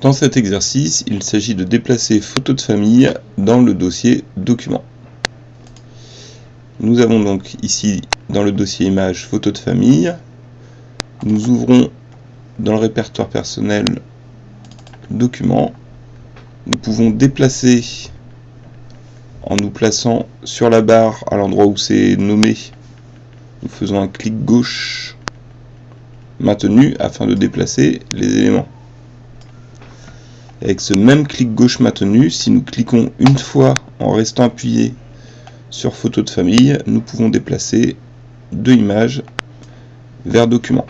Dans cet exercice, il s'agit de déplacer photo de famille dans le dossier document. Nous avons donc ici dans le dossier image photo de famille. Nous ouvrons dans le répertoire personnel document. Nous pouvons déplacer en nous plaçant sur la barre à l'endroit où c'est nommé. Nous faisons un clic gauche maintenu afin de déplacer les éléments. Avec ce même clic gauche maintenu, si nous cliquons une fois en restant appuyé sur photo de famille, nous pouvons déplacer deux images vers document.